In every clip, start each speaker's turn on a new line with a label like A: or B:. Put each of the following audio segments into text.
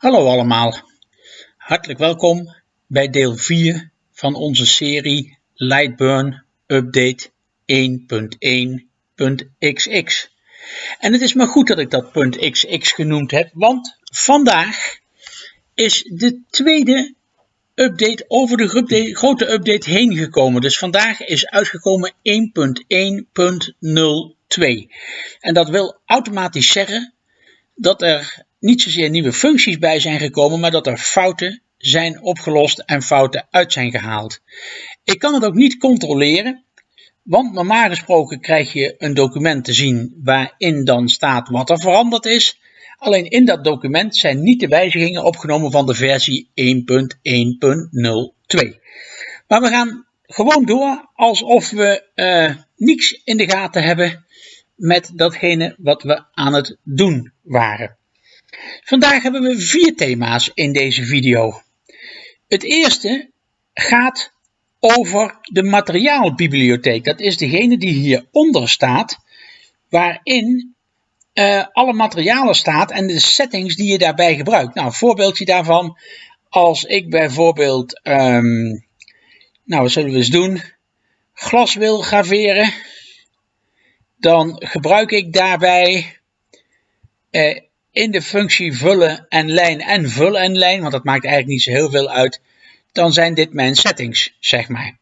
A: Hallo allemaal, hartelijk welkom bij deel 4 van onze serie Lightburn Update 1.1.xx. En het is maar goed dat ik dat .xx genoemd heb, want vandaag is de tweede update over de grote update heen gekomen. Dus vandaag is uitgekomen 1.1.02. En dat wil automatisch zeggen dat er niet zozeer nieuwe functies bij zijn gekomen, maar dat er fouten zijn opgelost en fouten uit zijn gehaald. Ik kan het ook niet controleren, want normaal gesproken krijg je een document te zien waarin dan staat wat er veranderd is. Alleen in dat document zijn niet de wijzigingen opgenomen van de versie 1.1.02. Maar we gaan gewoon door alsof we uh, niets in de gaten hebben met datgene wat we aan het doen waren. Vandaag hebben we vier thema's in deze video. Het eerste gaat over de materiaalbibliotheek. Dat is degene die hieronder staat, waarin uh, alle materialen staat en de settings die je daarbij gebruikt. Nou, een voorbeeldje daarvan, als ik bijvoorbeeld, um, nou zullen we eens doen, glas wil graveren, dan gebruik ik daarbij uh, in de functie vullen en lijn en vullen en lijn, want dat maakt eigenlijk niet zo heel veel uit, dan zijn dit mijn settings, zeg maar.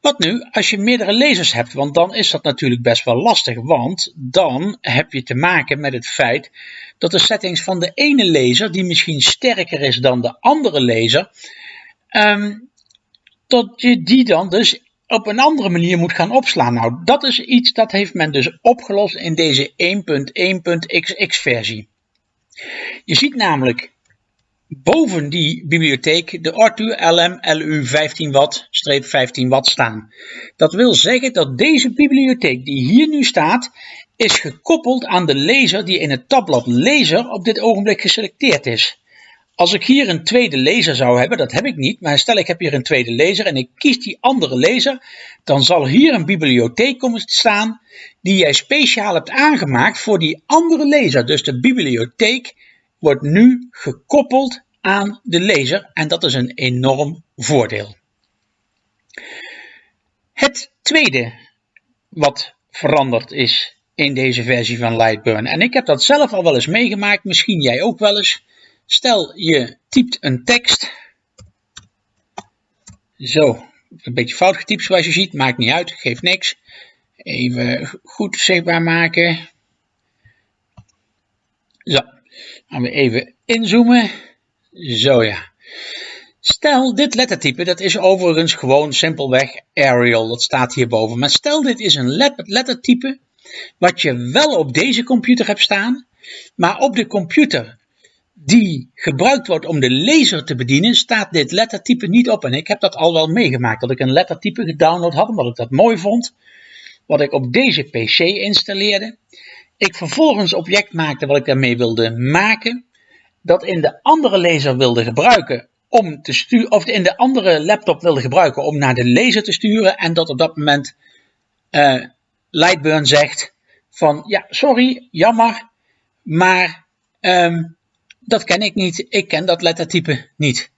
A: Wat nu als je meerdere lezers hebt, want dan is dat natuurlijk best wel lastig, want dan heb je te maken met het feit dat de settings van de ene lezer, die misschien sterker is dan de andere lezer, um, dat je die dan dus op een andere manier moet gaan opslaan. Nou, dat is iets dat heeft men dus opgelost in deze 1.1.xx versie. Je ziet namelijk boven die bibliotheek de Arthur LM LU 15 watt 15 watt staan. Dat wil zeggen dat deze bibliotheek die hier nu staat is gekoppeld aan de lezer die in het tabblad lezer op dit ogenblik geselecteerd is. Als ik hier een tweede lezer zou hebben, dat heb ik niet, maar stel ik heb hier een tweede lezer en ik kies die andere lezer, dan zal hier een bibliotheek komen staan die jij speciaal hebt aangemaakt voor die andere lezer. Dus de bibliotheek wordt nu gekoppeld aan de lezer en dat is een enorm voordeel. Het tweede wat veranderd is in deze versie van Lightburn, en ik heb dat zelf al wel eens meegemaakt, misschien jij ook wel eens, Stel je typt een tekst. Zo, een beetje fout getypt zoals je ziet, maakt niet uit, geeft niks. Even goed zichtbaar maken. Zo, gaan we even inzoomen. Zo ja. Stel dit lettertype, dat is overigens gewoon simpelweg Arial, dat staat hierboven. Maar stel dit is een lettertype wat je wel op deze computer hebt staan, maar op de computer die gebruikt wordt om de lezer te bedienen, staat dit lettertype niet op. En ik heb dat al wel meegemaakt, dat ik een lettertype gedownload had, omdat ik dat mooi vond. Wat ik op deze PC installeerde. Ik vervolgens object maakte wat ik daarmee wilde maken. Dat in de andere lezer wilde gebruiken om te sturen, of in de andere laptop wilde gebruiken om naar de lezer te sturen. En dat op dat moment uh, Lightburn zegt van ja, sorry, jammer, maar um, dat ken ik niet. Ik ken dat lettertype niet.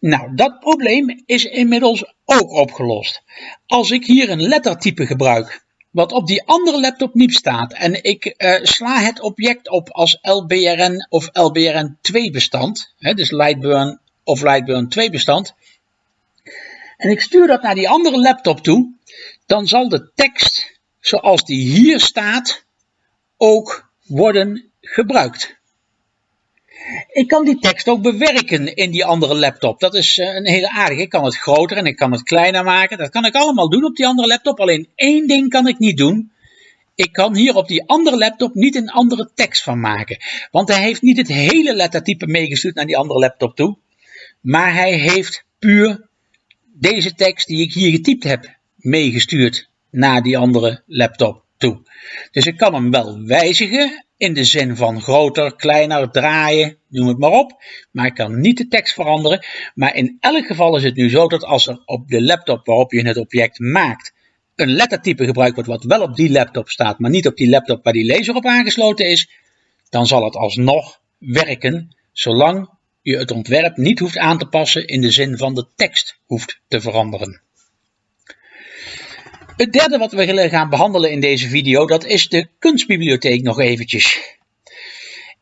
A: Nou, dat probleem is inmiddels ook opgelost. Als ik hier een lettertype gebruik, wat op die andere laptop niet staat, en ik uh, sla het object op als LBRN of LBRN2 bestand, hè, dus Lightburn of Lightburn 2 bestand, en ik stuur dat naar die andere laptop toe, dan zal de tekst zoals die hier staat ook worden gebruikt. Ik kan die tekst ook bewerken in die andere laptop. Dat is eh, een hele aardige. Ik kan het groter en ik kan het kleiner maken. Dat kan ik allemaal doen op die andere laptop. Alleen één ding kan ik niet doen. Ik kan hier op die andere laptop niet een andere tekst van maken. Want hij heeft niet het hele lettertype meegestuurd naar die andere laptop toe. Maar hij heeft puur deze tekst die ik hier getypt heb meegestuurd naar die andere laptop toe. Dus ik kan hem wel wijzigen in de zin van groter, kleiner, draaien, noem het maar op. Maar ik kan niet de tekst veranderen. Maar in elk geval is het nu zo dat als er op de laptop waarop je het object maakt een lettertype gebruikt wordt wat wel op die laptop staat, maar niet op die laptop waar die laser op aangesloten is, dan zal het alsnog werken, zolang je het ontwerp niet hoeft aan te passen in de zin van de tekst hoeft te veranderen. Het derde wat we willen gaan behandelen in deze video, dat is de kunstbibliotheek nog eventjes.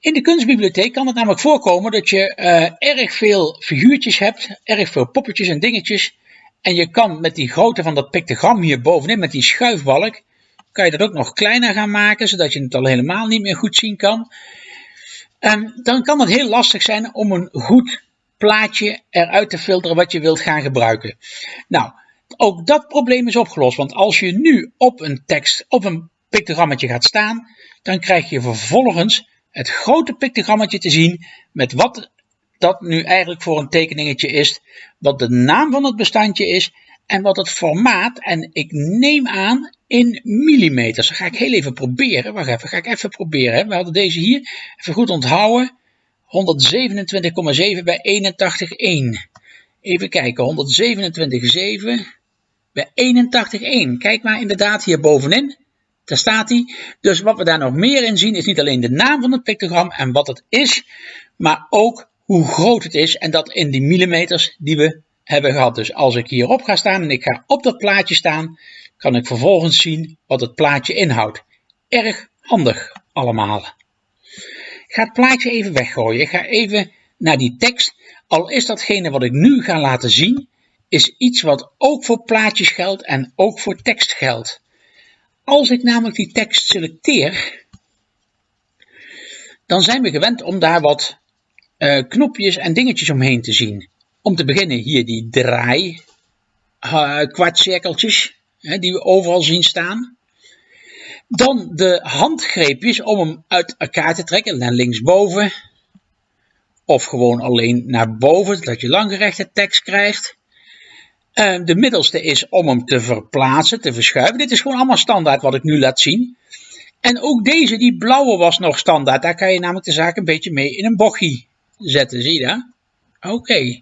A: In de kunstbibliotheek kan het namelijk voorkomen dat je uh, erg veel figuurtjes hebt, erg veel poppetjes en dingetjes. En je kan met die grootte van dat pictogram hier bovenin, met die schuifbalk, kan je dat ook nog kleiner gaan maken, zodat je het al helemaal niet meer goed zien kan. En dan kan het heel lastig zijn om een goed plaatje eruit te filteren wat je wilt gaan gebruiken. Nou, ook dat probleem is opgelost, want als je nu op een tekst, op een pictogrammetje gaat staan, dan krijg je vervolgens het grote pictogrammetje te zien met wat dat nu eigenlijk voor een tekeningetje is, wat de naam van het bestandje is en wat het formaat, en ik neem aan in millimeters. Dat ga ik heel even proberen. Wacht even, ga ik even proberen. We hadden deze hier, even goed onthouden, 127,7 bij 81,1. Even kijken, 127,7 bij 81,1. Kijk maar inderdaad hier bovenin. Daar staat hij. Dus wat we daar nog meer in zien is niet alleen de naam van het pictogram en wat het is, maar ook hoe groot het is en dat in die millimeters die we hebben gehad. Dus als ik hierop ga staan en ik ga op dat plaatje staan, kan ik vervolgens zien wat het plaatje inhoudt. Erg handig allemaal. Ik ga het plaatje even weggooien. Ik ga even naar die tekst. Al is datgene wat ik nu ga laten zien, is iets wat ook voor plaatjes geldt en ook voor tekst geldt. Als ik namelijk die tekst selecteer, dan zijn we gewend om daar wat uh, knopjes en dingetjes omheen te zien. Om te beginnen hier die draai uh, kwartcirkeltjes hè, die we overal zien staan. Dan de handgreepjes om hem uit elkaar te trekken naar linksboven. Of gewoon alleen naar boven, dat je langgerechte tekst krijgt. Uh, de middelste is om hem te verplaatsen, te verschuiven. Dit is gewoon allemaal standaard wat ik nu laat zien. En ook deze, die blauwe was nog standaard. Daar kan je namelijk de zaak een beetje mee in een bochtje zetten. Zie je dat? Oké.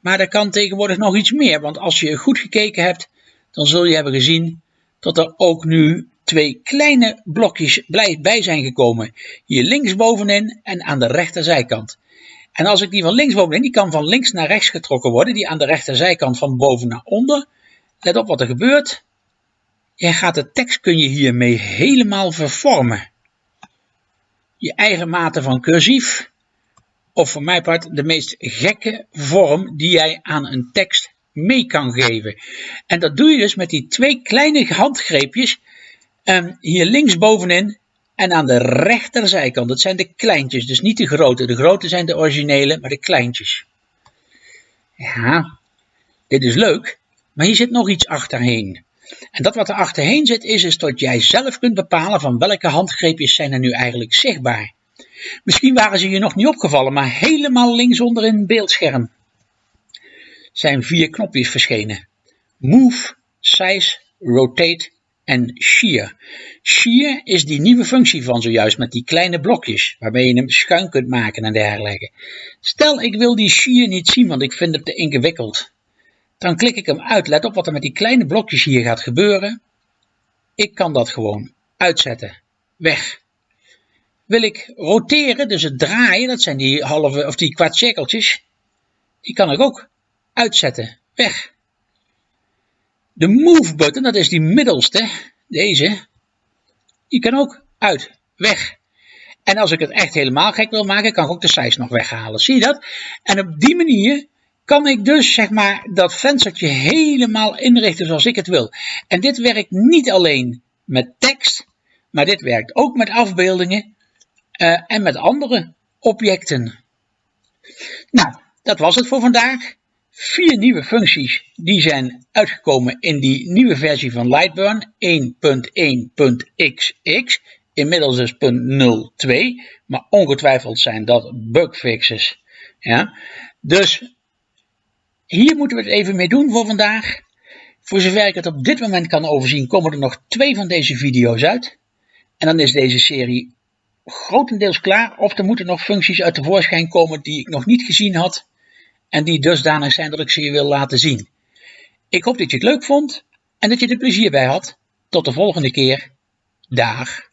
A: Maar er kan tegenwoordig nog iets meer. Want als je goed gekeken hebt, dan zul je hebben gezien dat er ook nu twee kleine blokjes bij zijn gekomen. Hier linksbovenin en aan de rechterzijkant. En als ik die van linksbovenin, die kan van links naar rechts getrokken worden. Die aan de rechterzijkant van boven naar onder. Let op wat er gebeurt. Je gaat de tekst kun je hiermee helemaal vervormen. Je eigen mate van cursief of voor mijn part de meest gekke vorm die jij aan een tekst mee kan geven. En dat doe je dus met die twee kleine handgreepjes um, hier linksbovenin en aan de rechterzijkant. Dat zijn de kleintjes, dus niet de grote. De grote zijn de originele, maar de kleintjes. Ja, dit is leuk, maar hier zit nog iets achterheen. En dat wat er achterheen zit is, is dat jij zelf kunt bepalen van welke handgreepjes zijn er nu eigenlijk zichtbaar. Misschien waren ze je nog niet opgevallen, maar helemaal linksonder in het beeldscherm zijn vier knopjes verschenen. Move, Size, Rotate en Shear. Shear is die nieuwe functie van zojuist met die kleine blokjes, waarmee je hem schuin kunt maken en dergelijke. Stel ik wil die Shear niet zien, want ik vind het te ingewikkeld. Dan klik ik hem uit. Let op wat er met die kleine blokjes hier gaat gebeuren. Ik kan dat gewoon uitzetten. Weg. Wil ik roteren, dus het draaien, dat zijn die halve of die kwart cirkeltjes, die kan ik ook uitzetten. Weg. De move button, dat is die middelste, deze, die kan ook uit. Weg. En als ik het echt helemaal gek wil maken, kan ik ook de size nog weghalen. Zie je dat? En op die manier kan ik dus zeg maar dat venstertje helemaal inrichten zoals ik het wil. En dit werkt niet alleen met tekst, maar dit werkt ook met afbeeldingen uh, en met andere objecten. Nou, dat was het voor vandaag. Vier nieuwe functies die zijn uitgekomen in die nieuwe versie van Lightburn 1.1.xx. Inmiddels dus 0.02, maar ongetwijfeld zijn dat bugfixes. Ja? Dus hier moeten we het even mee doen voor vandaag. Voor zover ik het op dit moment kan overzien, komen er nog twee van deze video's uit. En dan is deze serie grotendeels klaar. Of er moeten nog functies uit de voorschijn komen die ik nog niet gezien had. En die dusdanig zijn dat ik ze je wil laten zien. Ik hoop dat je het leuk vond en dat je er plezier bij had. Tot de volgende keer. Dag.